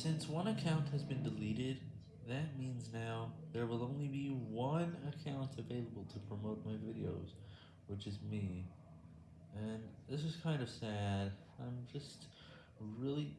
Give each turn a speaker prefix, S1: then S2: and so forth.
S1: Since one account has been deleted, that means now there will only be one account available to promote my videos, which is me, and this is kind of sad, I'm just really.